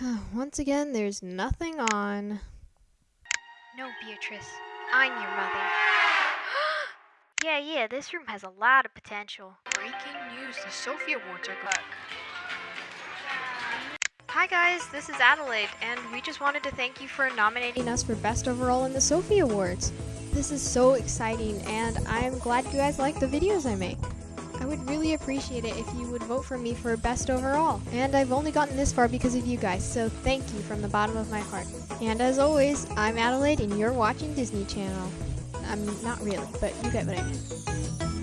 once again, there's nothing on. No, Beatrice. I'm your mother. yeah, yeah, this room has a lot of potential. Breaking news, the Sophie Awards are back. Hi guys, this is Adelaide, and we just wanted to thank you for nominating us for Best Overall in the Sophie Awards. This is so exciting, and I'm glad you guys like the videos I make. I would really appreciate it if you would vote for me for Best Overall. And I've only gotten this far because of you guys, so thank you from the bottom of my heart. And as always, I'm Adelaide, and you're watching Disney Channel. I'm not really, but you get what I mean.